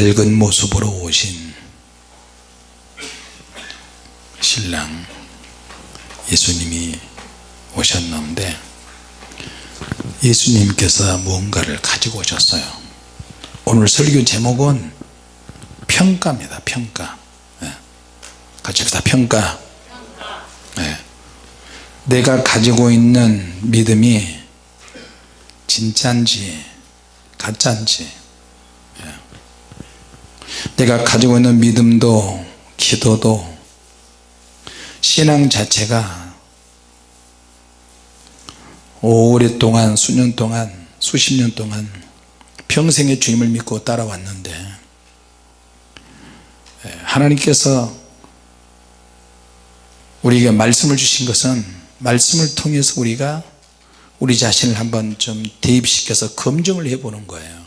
밝은 모습으로 오신 신랑 예수님이 오셨는데 예수님께서 무언가를 가지고 오셨어요 오늘 설교 제목은 평가입니다 평가 네. 같이 합시다 평가 네. 내가 가지고 있는 믿음이 가짜인지 네. 내가 가지고 있는 믿음도 기도도 신앙 자체가 오랫동안 수년 동안 수십 년 동안 평생의 주님을 믿고 따라왔는데 예, 하나님께서 우리에게 말씀을 주신 것은 말씀을 통해서 우리가 우리 자신을 한번 좀 대입시켜서 검증을 해보는 거예요.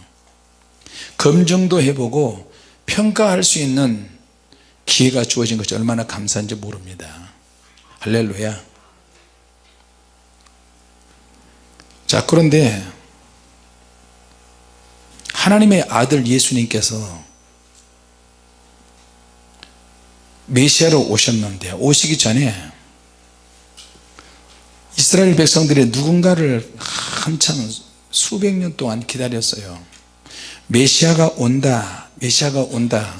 검증도 해보고 평가할 수 있는 기회가 주어진 것이 얼마나 감사한지 모릅니다. 할렐루야. 자 그런데 하나님의 아들 예수님께서 메시아로 오셨는데 오시기 전에 이스라엘 백성들이 누군가를 한참 수백 년 동안 기다렸어요 메시아가 온다 메시아가 온다.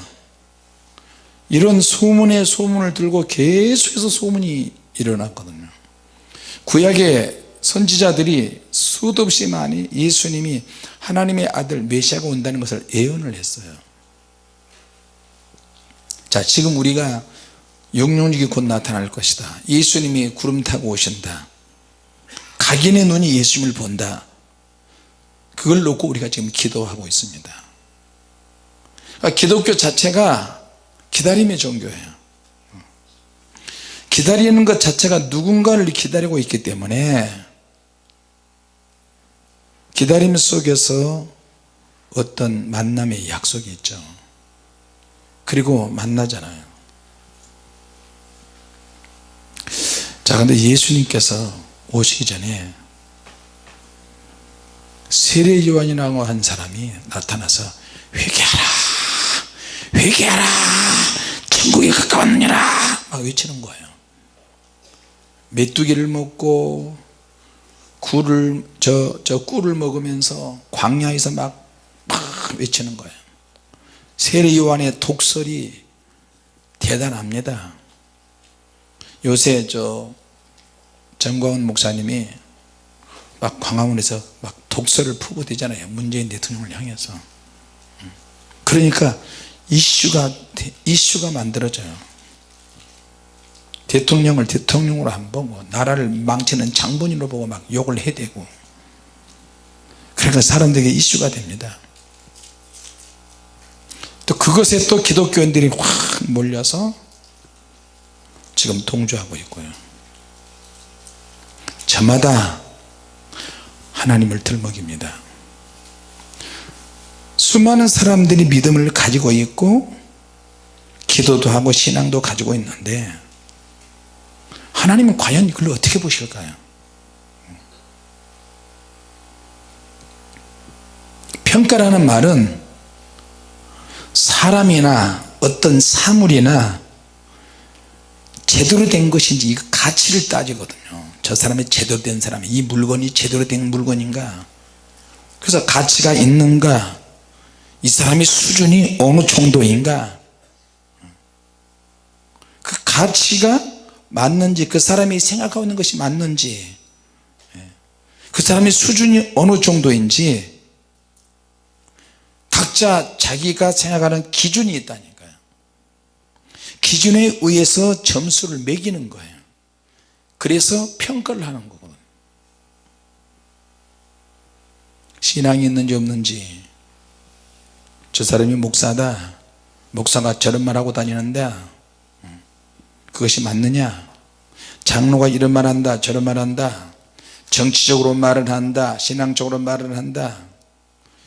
이런 소문에 소문을 들고 계속해서 소문이 일어났거든요. 구약의 선지자들이 수도 없이 많이 예수님이 하나님의 아들 메시아가 온다는 것을 예언을 했어요. 자 지금 우리가 영영력이 곧 나타날 것이다. 예수님이 구름 타고 오신다. 각인의 눈이 예수님을 본다 그걸 놓고 우리가 지금 기도하고 있습니다. 그러니까 기독교 자체가 기다림의 종교예요. 기다리는 것 자체가 누군가를 기다리고 있기 때문에 기다림 속에서 어떤 만남의 약속이 있죠. 그리고 만나잖아요. 자 근데 예수님께서 오시기 전에 세례 요한이라고 한 사람이 나타나서 회개하라 회개하라 천국에 가까웠느니라 막 외치는 거예요. 메뚜기를 먹고 굴을 저, 저 꿀을 먹으면서 광야에서 막, 막 외치는 거예요. 세례 요한의 독설이 대단합니다. 요새 저 정광훈 목사님이 막 광화문에서 막 독설을 푸고 되잖아요. 문재인 대통령을 향해서. 그러니까 이슈가 이슈가 만들어져요. 대통령을 대통령으로 안 보고 나라를 망치는 장본인으로 보고 막 욕을 해대고. 그러니까 사람들에게 이슈가 됩니다. 또 그것에 또 기독교인들이 확 몰려서 지금 동조하고 있고요. 저마다 하나님을 들먹입니다. 수많은 사람들이 믿음을 가지고 있고 기도도 하고 신앙도 가지고 있는데 하나님은 과연 이걸 어떻게 보실까요? 평가라는 말은 사람이나 어떤 사물이나 제대로 된 것인지 이 가치를 따지거든요 저 사람이 제대로 된 사람이 이 물건이 제대로 된 물건인가? 그래서 가치가 있는가? 이 사람이 수준이 어느 정도인가? 그 가치가 맞는지 그 사람이 생각하고 있는 것이 맞는지 예. 그 사람의 수준이 어느 정도인지 각자 자기가 생각하는 기준이 있다니까요. 기준에 의해서 점수를 매기는 거예요 그래서 평가를 하는 거거든요 신앙이 있는지 없는지. 저 사람이 목사다. 목사가 저런 말하고 다니는데 그것이 맞느냐? 장로가 이런 말 한다 저런 말 한다. 정치적으로 말을 한다 신앙적으로 말을 한다.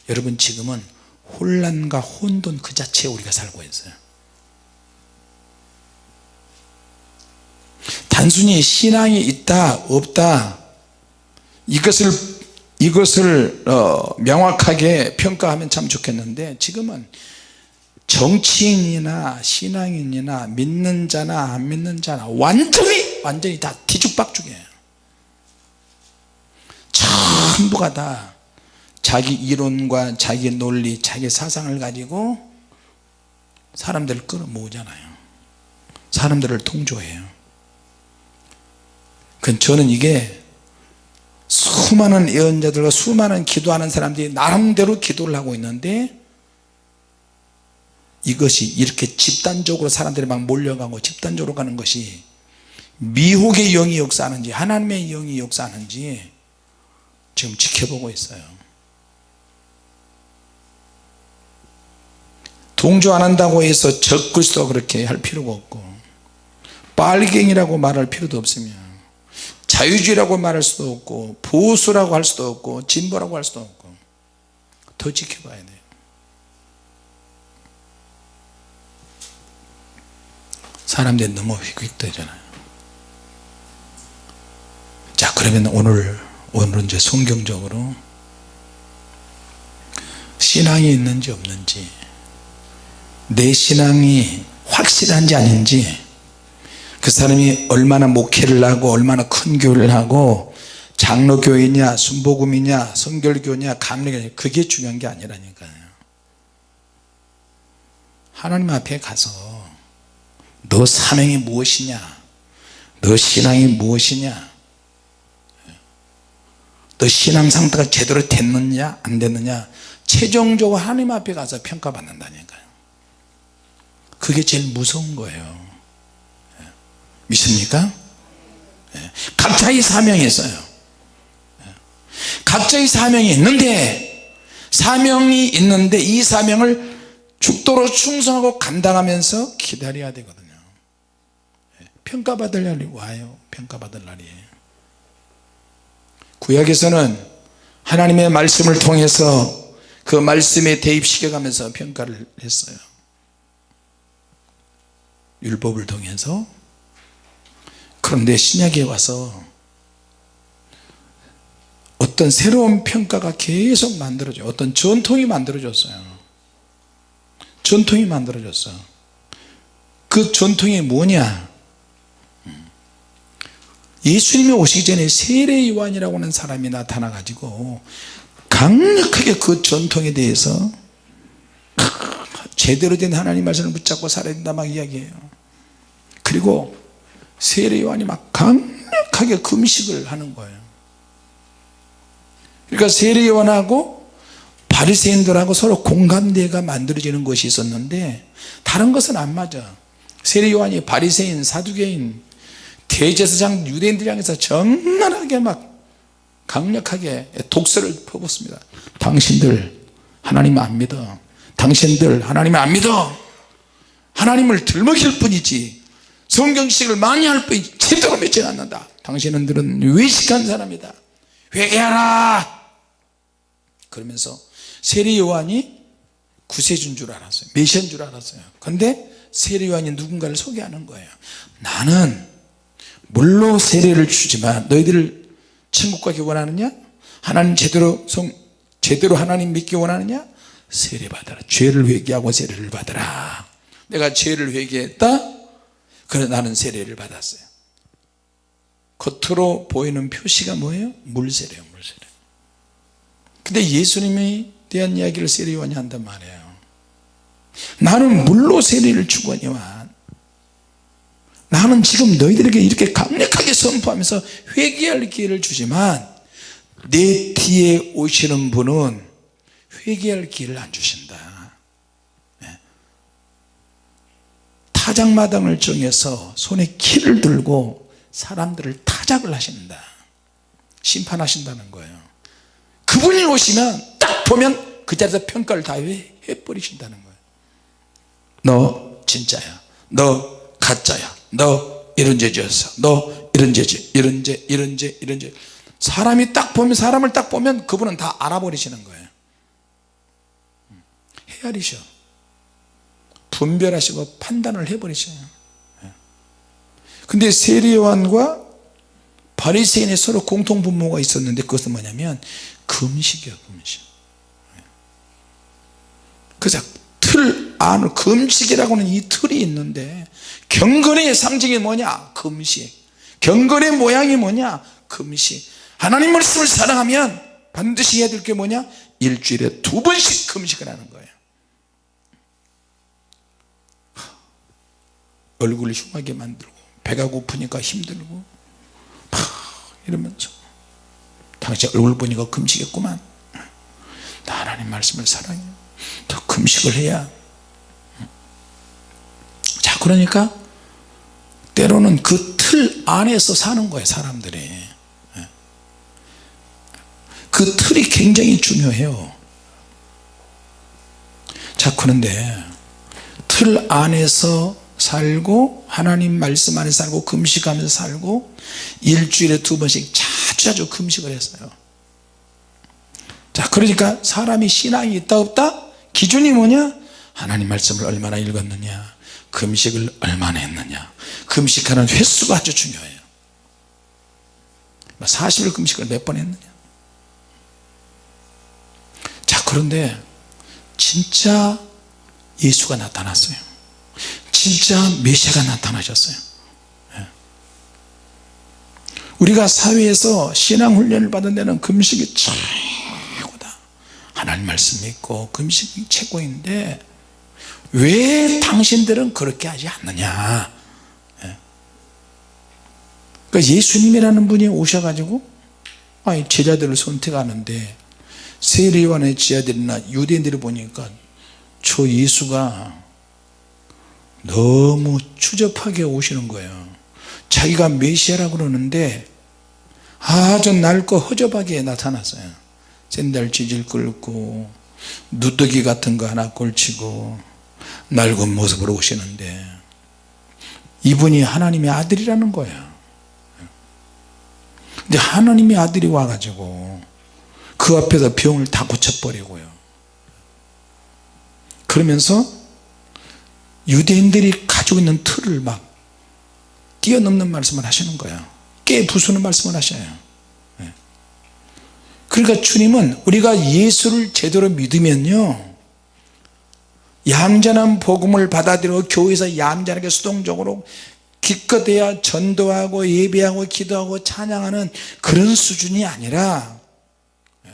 여러분 지금은 혼란과 혼돈 그 자체에 우리가 살고 있어요 단순히 신앙이 있다 없다 이것을 이것을 어, 명확하게 평가하면 참 좋겠는데 지금은 정치인이나 신앙인이나 믿는 자나 안 믿는 자나 완전히 완전히 다 뒤죽박죽이에요. 전부가 다 자기 이론과 자기 논리 자기 사상을 가지고 사람들을 끌어모으잖아요. 사람들을 통조해요 그 저는 이게 수많은 예언자들과 수많은 기도하는 사람들이 나름대로 기도를 하고 있는데 이것이 이렇게 집단적으로 사람들이 막 몰려가고 집단적으로 가는 것이 미혹의 영이 역사하는지 하나님의 영이 역사하는지 지금 지켜보고 있어요. 동조 안 한다고 해서 적그리스도 그렇게 할 필요가 없고 빨갱이라고 말할 필요도 없으며 자유주의라고 말할 수도 없고 보수라고 할 수도 없고 진보라고 할 수도 없고 더 지켜봐야 돼요. 사람들이 너무 휙휙대잖아요. 자 그러면 오늘 오늘은 이제 성경적으로 신앙이 있는지 없는지 내 신앙이 확실한지 아닌지 그 사람이 얼마나 목회를 하고 얼마나 큰 교회를 하고 장로교이냐 순복음이냐 성결교냐 감리교냐 그게 중요한 게 아니라니까요. 하나님 앞에 가서 너 사명이 무엇이냐? 너 신앙이 무엇이냐? 너 신앙 상태가 제대로 됐느냐? 안 됐느냐? 최종적으로 하나님 앞에 가서 평가받는다니까요. 그게 제일 무서운 거예요 믿습니까? 예. 각자의 사명이 있어요 예. 각자의 사명이 있는데 사명이 있는데 이 사명을 죽도록 충성하고 감당하면서 기다려야 되거든요 예. 평가받을 날이 와요 평가받을 날이 구약에서는 하나님의 말씀을 통해서 그 말씀에 대입시켜 가면서 평가를 했어요 율법을 통해서 그런데 신약에 와서 어떤 새로운 평가가 계속 만들어져 어떤 전통이 만들어졌어요. 전통이 만들어졌어. 그 전통이 뭐냐? 예수님이 오시기 전에 세례요한이라고 하는 사람이 나타나 가지고 강력하게 그 전통에 대해서 제대로 된 하나님 말씀을 붙잡고 살아야 된다 막 이야기해요. 그리고 세례 요한이 막 강력하게 금식을 하는 거예요. 그러니까 세례 요한하고 바리새인들하고 서로 공감대가 만들어지는 것이 있었는데 다른 것은 안 맞아. 세례 요한이 바리새인 사두개인 대제사장 유대인들 향해서 적나라하게 막 강력하게 독서를 퍼붓습니다. 당신들 하나님 안 믿어. 당신들 하나님 안 믿어. 하나님을 들먹일 뿐이지 성경식을 많이 할 뿐이지 제대로 믿지 않는다. 당신들은 외식한 사람이다. 회개하라! 그러면서 세례 요한이 구세주인 줄 알았어요. 메시아인 줄 알았어요. 근데 세례 요한이 누군가를 소개하는 거예요. 나는 물로 세례를 주지만 너희들 천국 가기 원하느냐? 하나님 제대로 성 제대로 하나님 믿기 원하느냐? 세례 받아라. 죄를 회개하고 세례를 받아라. 내가 죄를 회개했다 그래 나는 세례를 받았어요. 겉으로 보이는 표시가 뭐예요? 물세례요 물세례. 근데 예수님에 대한 이야기를 세례요한이 한단 말이에요. 나는 물로 세례를 주거니와 나는 지금 너희들에게 이렇게 강력하게 선포하면서 회개할 기회를 주지만 내 뒤에 오시는 분은 회개할 기회를 안 주신다 네. 타작마당을 정해서 손에 키를 들고 사람들을 타작을 하신다. 심판하신다는 거예요. 그분이 오시면 딱 보면 그 자리에서 평가를 다 해버리신다는 거예요. 너 진짜야. 너 가짜야. 너 이런 죄 지었어. 너 이런 죄 이런 죄 이런 죄 이런 죄. 사람이 딱 보면 사람을 딱 보면 그분은 다 알아버리시는 거예요. 헤아리셔 분별하시고 판단을 해버리셔요. 근데 세례요한과 바리새인의 서로 공통 분모가 있었는데 그것은 뭐냐면 금식이요 금식. 그래서 틀 안을 금식이라고는 이 틀이 있는데 경건의 상징이 뭐냐? 금식. 경건의 모양이 뭐냐? 금식. 하나님 말씀을 사랑하면 반드시 해야 될 게 뭐냐? 일주일에 두 번씩 금식을 하는 거예요 얼굴을 흉하게 만들고 배가 고프니까 힘들고 막 이러면서. 당신 얼굴 보니까 금식했구만. 나 하나님 말씀을 사랑해. 더 금식을 해야. 자 그러니까 때로는 그 틀 안에서 사는 거예요 사람들이. 그 틀이 굉장히 중요해요. 자 그런데 틀 안에서 살고 하나님 말씀 안에 살고 금식하면서 살고 일주일에 두 번씩 자주 자주 금식을 했어요. 자 그러니까 사람이 신앙이 있다 없다? 기준이 뭐냐? 하나님 말씀을 얼마나 읽었느냐? 금식을 얼마나 했느냐? 금식하는 횟수가 아주 중요해요. 40일 금식을 몇 번 했느냐? 자 그런데 진짜 예수가 나타났어요 진짜 메시아가 나타나셨어요 예. 우리가 사회에서 신앙훈련을 받은 데는 금식이 최고다 하나님 말씀 믿고 금식이 최고인데 왜 당신들은 그렇게 하지 않느냐 예. 그러니까 예수님이라는 분이 오셔가지고 아니 제자들을 선택하는데 세례요한의 제자들이나 유대인들이 보니까 저 예수가 너무 추접하게 오시는 거예요. 자기가 메시아라고 그러는데 아주 낡고 허접하게 나타났어요. 샌들 지질 끌고 누더기 같은 거 하나 걸치고 낡은 모습으로 오시는데 이분이 하나님의 아들이라는 거예요. 근데 하나님의 아들이 와가지고 그 앞에서 병을 다 고쳐버리고요. 그러면서 유대인들이 가지고 있는 틀을 막 뛰어넘는 말씀을 하시는 거예요 깨 부수는 말씀을 하셔요 예. 그러니까 주님은 우리가 예수를 제대로 믿으면요 얌전한 복음을 받아들여 교회에서 얌전하게 수동적으로 기껏해야 전도하고 예배하고 기도하고 찬양하는 그런 수준이 아니라 예.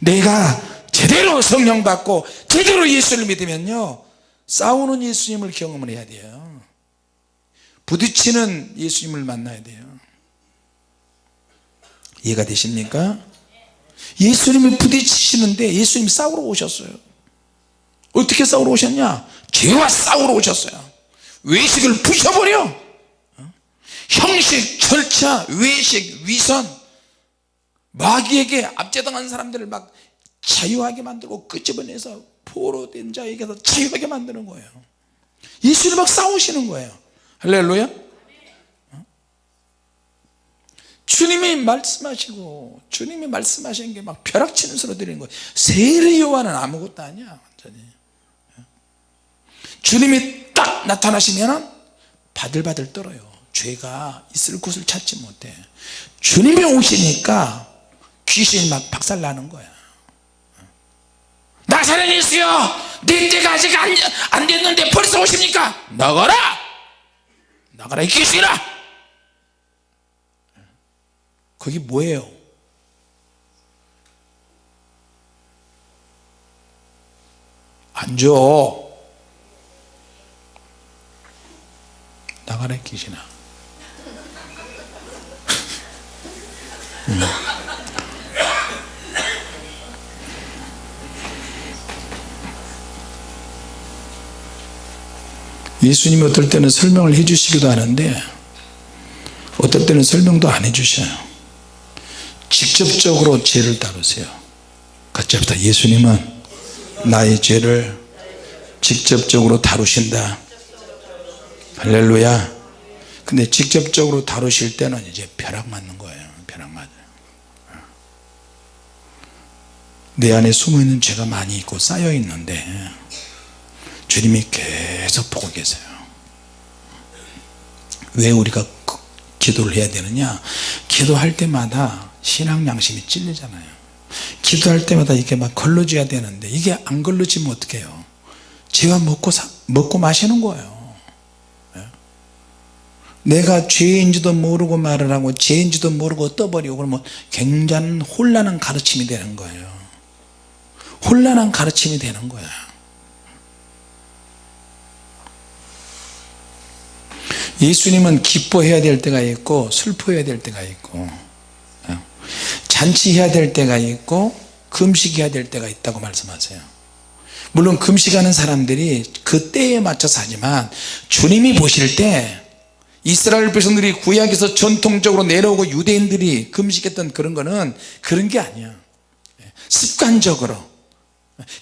내가 제대로 성령 받고 제대로 예수를 믿으면요 싸우는 예수님을 경험을 해야 돼요. 부딪히는 예수님을 만나야 돼요. 이해가 되십니까? 예수님이 부딪히시는데 예수님이 싸우러 오셨어요. 어떻게 싸우러 오셨냐? 죄와 싸우러 오셨어요. 외식을 부셔버려. 형식 절차 외식 위선. 마귀에게 압제당한 사람들을 막 자유하게 만들고 끄집어내서 포로된 자에게서 자유하게 만드는 거예요. 예수님 막 싸우시는 거예요. 할렐루야. 주님이 말씀하시고 주님이 말씀하시는 게막 벼락치는 소리 들리는 거예요. 세례 요한은 아무것도 아니야 완전히. 주님이 딱 나타나시면 바들바들 떨어요. 죄가 있을 곳을 찾지 못해. 주님이 오시니까 귀신이 막 박살나는 거야 나사렛 예수여 네 때가 아직 안, 안 됐는데 벌써 오십니까? 나가라! 나가라 이 귀신아 그게 뭐예요? 앉아 나가라 이 귀신아 음. 예수님이 어떨 때는 설명을 해 주시기도 하는데 어떨 때는 설명도 안 해주셔요. 직접적으로 죄를 다루세요. 합시다 예수님은 나의 죄를 직접적으로 다루신다. 할렐루야. 근데 직접적으로 다루실 때는 이제 벼락 맞는 거예요. 벼락 맞아요. 내 안에 숨어있는 죄가 많이 있고 쌓여 있는데 주님이 계속 보고 계세요. 왜 우리가 기도를 해야 되느냐? 기도할 때마다 신앙 양심이 찔리잖아요. 기도할 때마다 이게 막 걸러져야 되는데 이게 안 걸러지면 어떡해요? 죄와 먹고, 사, 먹고 마시는 거예요. 예. 내가 죄인지도 모르고 말을 하고 죄인지도 모르고 떠버리고 그러면 굉장히 혼란한 가르침이 되는 거예요. 혼란한 가르침이 되는 거야 예수님은 기뻐해야 될 때가 있고 슬퍼해야 될 때가 있고 어, 잔치해야 될 때가 있고 금식해야 될 때가 있다고 말씀하세요. 물론 금식하는 사람들이 그 때에 맞춰서 하지만 주님이 보실 때 이스라엘 백성들이 구약에서 전통적으로 내려오고 유대인들이 금식했던 그런 거는 그런 게 아니야. 습관적으로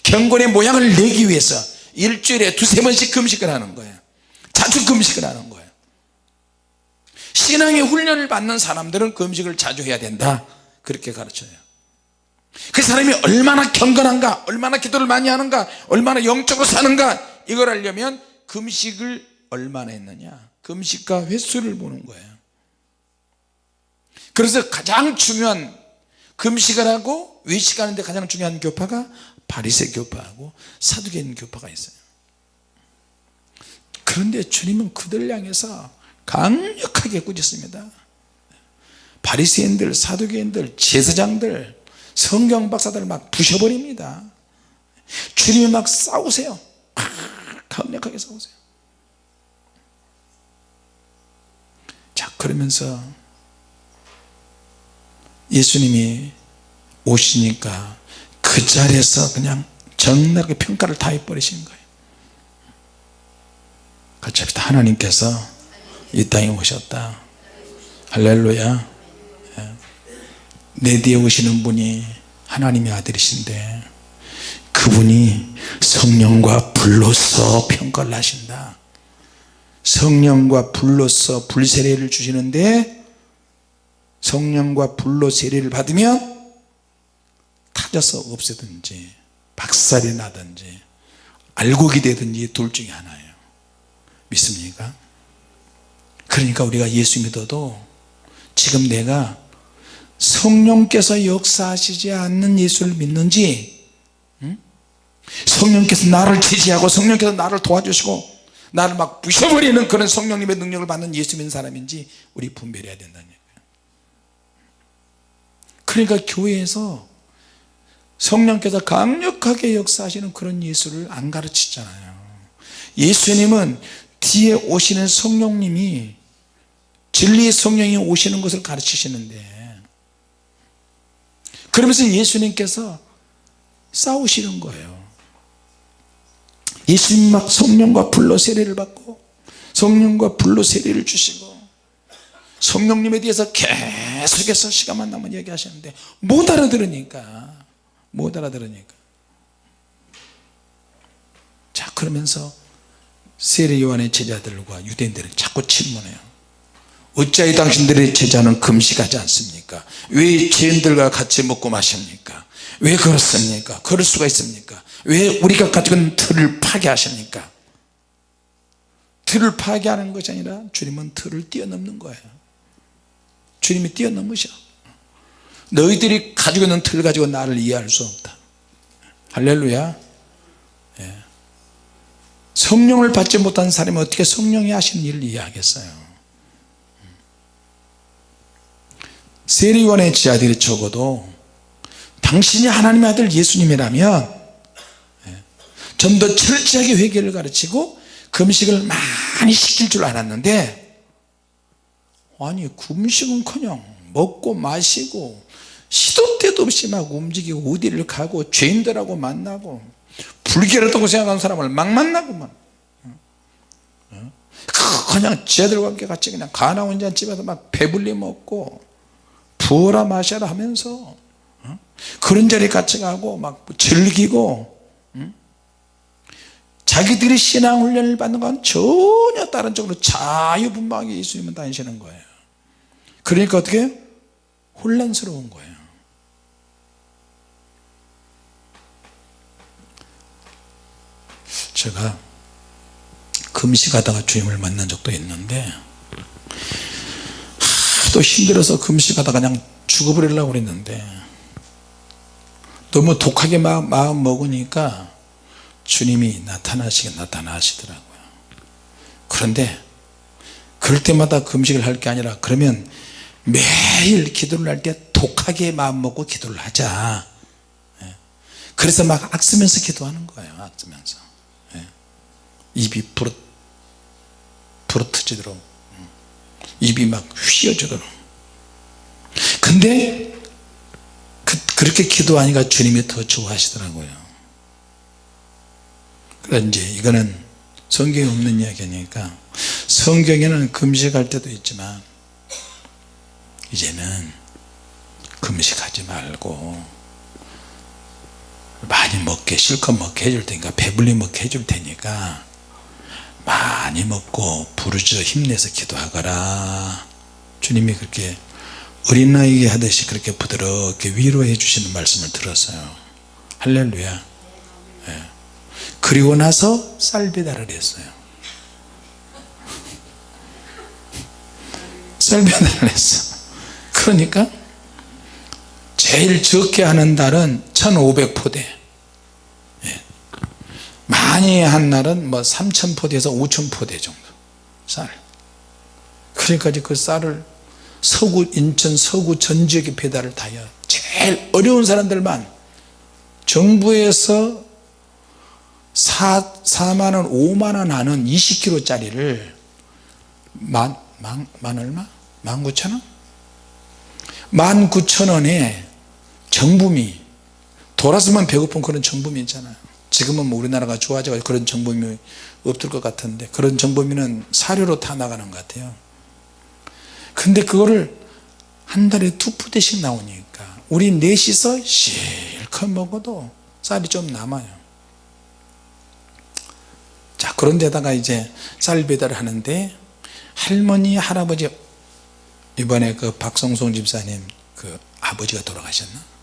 경건의 모양을 내기 위해서 일주일에 두세 번씩 금식을 하는 거예요. 자주 금식을 하는 거예요 신앙의 훈련을 받는 사람들은 금식을 자주 해야 된다. 그렇게 가르쳐요. 그 사람이 얼마나 경건한가 얼마나 기도를 많이 하는가 얼마나 영적으로 사는가 이걸 알려면 금식을 얼마나 했느냐. 금식과 횟수를 보는 거예요. 그래서 가장 중요한 금식을 하고 외식하는데 가장 중요한 교파가 바리새 교파하고 사두개인 교파가 있어요. 그런데 주님은 그들 향해서 강력하게 꾸짖습니다. 바리새인들 사두개인들 제사장들 성경 박사들을 막 부셔버립니다. 주님이 막 싸우세요. 막 강력하게 싸우세요. 자 그러면서 예수님이 오시니까 그 자리에서 그냥 적나라하게 평가를 다 해버리신 거예요. 합시다 하나님께서 이 땅에 오셨다 할렐루야 예. 내 뒤에 오시는 분이 하나님의 아들이신데 그분이 성령과 불로서 평가를 하신다 성령과 불로서 불세례를 주시는데 성령과 불로 세례를 받으면 타져서 없애든지 박살이 나든지 알곡이 되든지 둘 중에 하나예요 믿습니까? 그러니까 우리가 예수 믿어도 지금 내가 성령께서 역사하시지 않는 예수를 믿는지 응? 성령께서 나를 지지하고 성령께서 나를 도와주시고 나를 막 부셔버리는 그런 성령님의 능력을 받는 예수 믿는 사람인지 우리 분별해야 된다는 얘기예요 그러니까 교회에서 성령께서 강력하게 역사하시는 그런 예수를 안 가르치잖아요 예수님은 뒤에 오시는 성령님이 진리의 성령이 오시는 것을 가르치시는데. 그러면서 예수님께서 싸우시는 거예요. 예수님 막 성령과 불로 세례를 받고 성령과 불로 세례를 주시고 성령님에 대해서 계속해서 시간만 나면 얘기하시는데 못 알아들으니까 못 알아들으니까. 자 그러면서 세례 요한의 제자들과 유대인들을 자꾸 질문해요 어찌하여 당신들의 제자는 금식하지 않습니까? 왜 죄인들과 같이 먹고 마십니까? 왜 그렇습니까? 그럴 수가 있습니까? 왜 우리가 가지고 있는 틀을 파괴하십니까? 틀을 파괴하는 것이 아니라 주님은 틀을 뛰어넘는 거예요. 주님이 뛰어넘으셔. 너희들이 가지고 있는 틀 가지고 나를 이해할 수 없다. 할렐루야. 예. 성령을 받지 못한 사람이 어떻게 성령이 하시는 일을 이해하겠어요 세리원의 지하들이 적어도 당신이 하나님의 아들 예수님이라면 예, 좀더 철저하게 회개를 가르치고 금식을 많이 시킬 줄 알았는데 아니 금식은커녕 먹고 마시고 시도 때도 없이 막 움직이고 어디를 가고 죄인들하고 만나고 불결하다고 생각하는 사람을 막 만나고만 어? 그냥 쟤들과 함께 같이 그냥 가나 혼자 집에서 막 배불리 먹고 부어라 마셔라 하면서 어? 그런 자리에 같이 가고 막 즐기고 자기들이 신앙훈련을 받는 건 전혀 다른 쪽으로 자유분방하게 예수님은 다니시는 거예요. 그러니까 어떻게? 혼란스러운 거예요. 제가 금식하다가 주님을 만난 적도 있는데 하도 힘들어서 금식하다가 그냥 죽어버리려고 그랬는데 너무 독하게 마음, 먹으니까 주님이 나타나시긴 나타나시더라고요 그런데 그럴 때마다 금식을 할 게 아니라 그러면 매일 기도를 할 때 독하게 마음먹고 기도를 하자 예. 그래서 막 악쓰면서 기도하는 거예요 악쓰면서 예. 입이 부러, 부러트지도록 음. 입이 막 휘어지도록. 근데 그, 그렇게 기도하니까 주님이 더 좋아하시더라고요. 그러니까 이제 이거는 성경에 없는 이야기니까 성경에는 금식할 때도 있지만 이제는 금식하지 말고 많이 먹게 실컷 먹게 해줄 테니까 배불리 먹게 해줄 테니까 많이 먹고 부르짖어 힘내서 기도하거라. 주님이 그렇게 어린아이에게 하듯이 그렇게 부드럽게 위로해 주시는 말씀을 들었어요. 할렐루야. 예. 그리고 나서 쌀 배달을 했어요. 쌀 배달을 했어. 그러니까 제일 적게 하는 달은 1500포대. 예. 많이 한 날은 뭐 3000포대에서 5000포대 정도 쌀 그러니까 그 쌀을 서구 인천 서구 전 지역에 배달을 다 해요 제일 어려운 사람들만 정부에서 4, 4만원 5만원 하는 20kg 짜리를 만, 만, 만 얼마? 19,000원? 19,000원에 정부미 돌아서만 배고픈 그런 정부미 있잖아요 지금은 뭐 우리나라가 좋아져서 그런 정부미 없을 것 같은데 그런 정부미는 사료로 다 나가는 것 같아요. 근데 그거를 한 달에 두 푸대씩 나오니까 우리 넷이서 실컷 먹어도 쌀이 좀 남아요. 자 그런 데다가 이제 쌀 배달을 하는데 할머니 할아버지 이번에 그 박성송 집사님 그 아버지가 돌아가셨나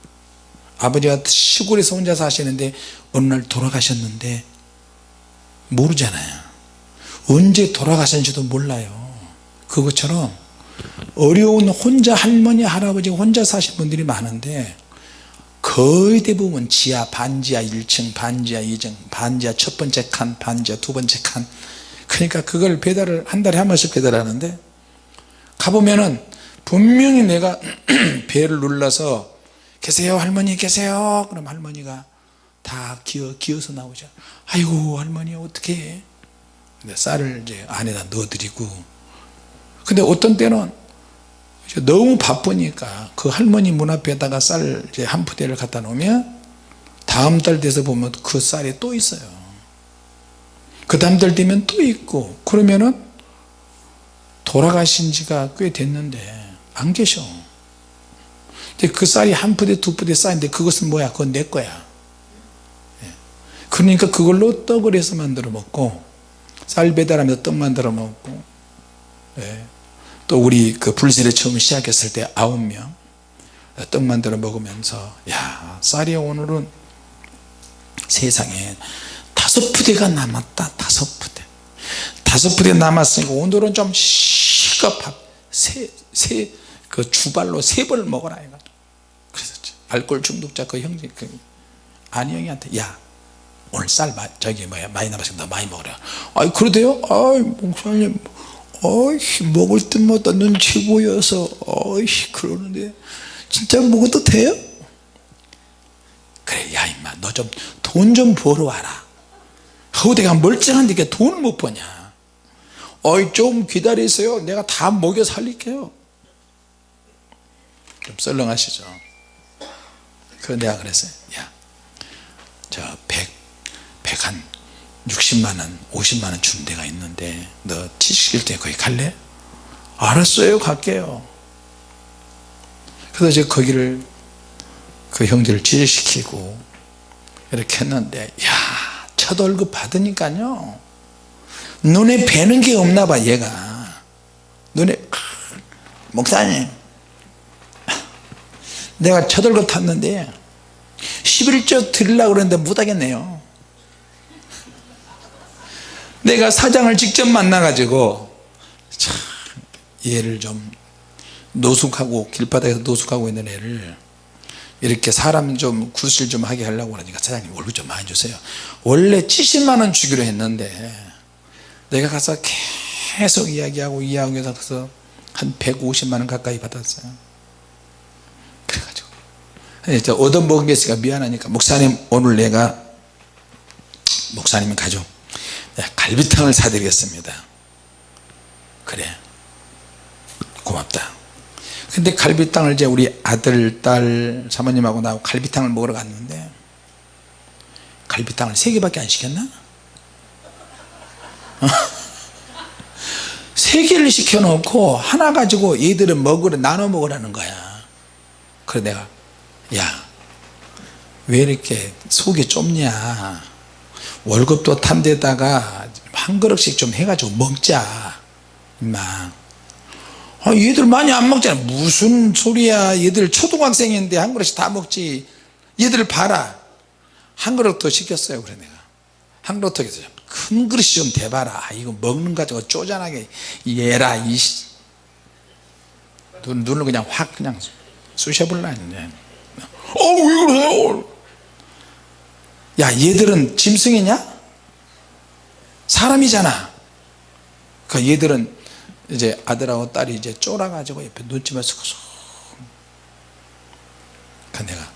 아버지가 시골에서 혼자 사시는데 어느 날 돌아가셨는데 모르잖아요. 언제 돌아가셨는지도 몰라요. 그것처럼 어려운 혼자 할머니 할아버지 혼자 사신 분들이 많은데 거의 대부분 지하 반지하 1층 반지하 2층 반지하 첫 번째 칸 반지하 두 번째 칸. 그러니까 그걸 배달을 한 달에 한 번씩 배달하는데 가보면은 분명히 내가 배를 눌러서 계세요 할머니 계세요? 그럼 할머니가 다 기어, 기어서 나오죠. 아이고 할머니 어떻게 근데 쌀을 이제 안에다 넣어드리고. 근데 어떤 때는 너무 바쁘니까 그 할머니 문 앞에다가 쌀한 푸대를 갖다 놓으면 다음 달 돼서 보면 그 쌀이 또 있어요. 그 다음 달 되면 또 있고. 그러면은 돌아가신 지가 꽤 됐는데 안 계셔 근데 그 쌀이 한 푸대 두 푸대 쌓인데 그것은 뭐야? 그건 내 거야. 예. 그러니까 그걸로 떡을 해서 만들어 먹고 쌀 배달하면서 떡 만들어 먹고 예. 또 우리 그 불세례 처음 시작했을 때 아홉 명 떡 만들어 먹으면서 야 쌀이 오늘은 세상에 다섯 푸대가 남았다. 다섯 푸대. 다섯 푸대 남았으니까 오늘은 좀 실컷 밥세그 주발로 세 번을 먹어라 이거 알코올 중독자 그 형제 그 안희영이한테 야 오늘 쌀 마, 저기 뭐야 많이 남았으니까 많이 먹으라. 아이 그러대요? 아이 목사님 어이 먹을 때마다. 눈치 보여서. 어이 그러는데. 진짜 먹어도 돼요? 그래 야 임마 너 좀 돈좀 벌어 와라. 허우대가 멀쩡한데 돈을 못 버냐. 어이 좀 기다리세요. 내가 다 먹여 살릴게요. 좀 썰렁하시죠 그래서 내가 그랬어요. 야 저 100, 100한 60만원 50만원 준 데가 있는데 너 취직일 때 거기 갈래? 알았어요 갈게요. 그래서 제가 거기를 그 형제를 취직시키고 이렇게 했는데 야 첫 월급 받으니까요. 눈에 뵈는 게 없나 봐 얘가. 눈에 목사님 내가 첫 월급 탔는데 11조 드리려고 그랬는데 못하겠네요. 내가 사장을 직접 만나 가지고 참 얘를 좀 노숙하고 길바닥에서 노숙하고 있는 애를 이렇게 사람 좀 구슬 좀 하게 하려고 그러니까 사장님 월급 좀 많이 주세요. 원래 70만원 주기로 했는데 내가 가서 계속 이야기하고 이야기하고 해서 한 150만원 가까이 받았어요 이제 얻어먹은 게 있으니까 미안하니까 목사님 오늘 내가 목사님이 가죠. 내가 갈비탕을 사드리겠습니다. 그래. 고맙다. 근데 갈비탕을 이제 우리 아들 딸 사모님하고 나하고 갈비탕을 먹으러 갔는데 갈비탕을 세 개밖에 안 시켰나? 세 개를 시켜놓고 하나 가지고 얘들은 먹으러 나눠 먹으라는 거야. 그래 내가 야 왜 이렇게 속이 좁냐? 월급도 탄 데다가 한 그릇씩 좀 해가지고 먹자 임마. 아, 얘들 많이 안 먹잖아. 무슨 소리야? 얘들 초등학생인데 한 그릇씩 다 먹지. 얘들 봐라. 한 그릇 더 시켰어요 그래 내가. 한 그릇 더 시켰어요. 큰 그릇이 좀 대봐라. 아, 이거 먹는 거 가지고 쪼잔하게. 얘라 이 눈, 눈을 그냥 확 그냥 쑤셔볼라 했네 어왜 그래요? 야 얘들은 짐승이냐? 사람이잖아. 그 얘들은 이제 아들하고 딸이 이제 쫄아가지고 옆에 눈치만 쓰고 그 내가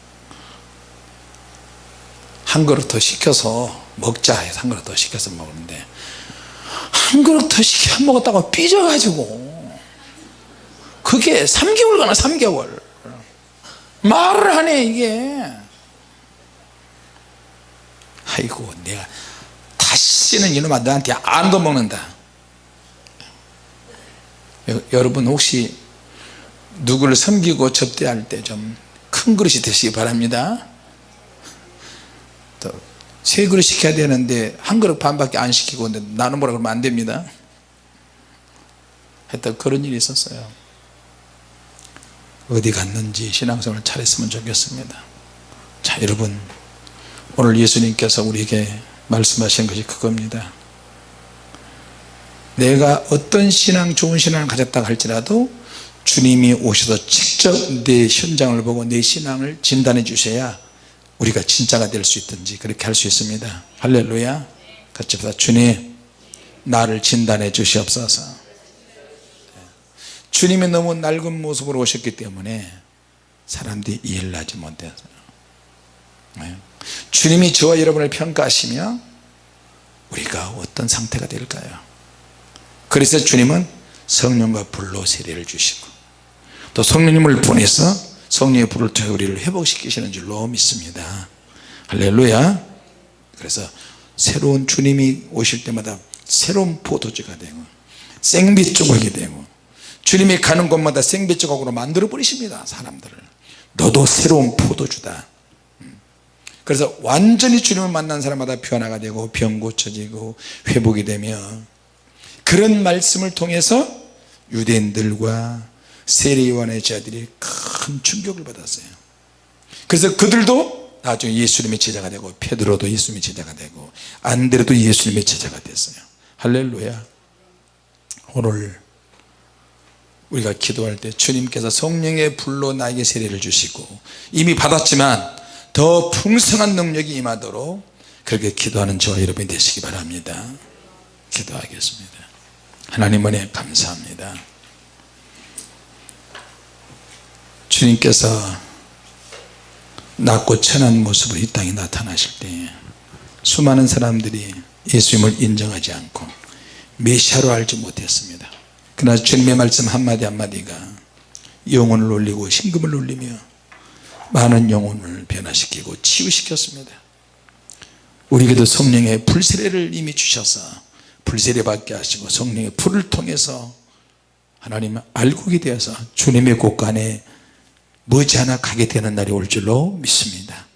한 그릇 더 시켜서 먹자 해서 한 그릇 더 시켜서 먹는데 한 그릇 더 시켜 먹었다고 삐져가지고 그게 3개월 가나 3개월 말을 하네 이게. 아이고 내가 다시는 이놈아 너한테 안 도먹는다. 여러분 혹시 누구를 섬기고 접대할 때 좀 큰 그릇이 되시기 바랍니다. 세 그릇 시켜야 되는데 한 그릇 반밖에 안 시키고 나는 뭐라 그러면 안 됩니다. 했던 그런 일이 있었어요 어디 갔는지 신앙생활을 잘했으면 좋겠습니다. 자 여러분 오늘 예수님께서 우리에게 말씀하신 것이 그겁니다. 내가 어떤 신앙 좋은 신앙을 가졌다 할지라도 주님이 오셔서 직접 내 현장을 보고 내 신앙을 진단해 주셔야 우리가 진짜가 될 수 있든지 그렇게 할 수 있습니다. 할렐루야. 같이 보다. 주님 나를 진단해 주시옵소서 주님이 너무 낡은 모습으로 오셨기 때문에 사람들이 이해를 하지 못해서 주님이 저와 여러분을 평가하시며 우리가 어떤 상태가 될까요? 그래서 주님은 성령과 불로 세례를 주시고 또 성령님을 보내서 성령의 불을 통해 우리를 회복시키시는 줄로 믿습니다. 할렐루야. 그래서 새로운 주님이 오실 때마다 새로운 포도주가 되고 생빛 조각이 되고 주님이 가는 곳마다 생빛 조각으로 만들어 버리십니다 사람들을. 너도 새로운 포도주다. 그래서 완전히 주님을 만난 사람마다 변화가 되고 병 고쳐지고 회복이 되며 그런 말씀을 통해서 유대인들과 세례요한의 제자들이 큰 충격을 받았어요. 그래서 그들도 나중에 예수님의 제자가 되고 페드로도 예수님의 제자가 되고 안드레도 예수님의 제자가 됐어요. 할렐루야. 오늘 우리가 기도할 때 주님께서 성령의 불로 나에게 세례를 주시고 이미 받았지만 더 풍성한 능력이 임하도록 그렇게 기도하는 저와 여러분이 되시기 바랍니다. 기도하겠습니다. 하나님 은혜 감사합니다. 주님께서 낮고 천한 모습으로 이 땅에 나타나실 때 수많은 사람들이 예수님을 인정하지 않고 메시아로 알지 못했습니다 그러나 주님의 말씀 한마디 한마디가 영혼을 올리고 심금을 올리며 많은 영혼을 변화시키고 치유시켰습니다. 우리에게도 성령의 불세례를 이미 주셔서 불세례 받게 하시고 성령의 불을 통해서 하나님을 알고게 되어서 주님의 곳간에 머지않아 가게 되는 날이 올 줄로 믿습니다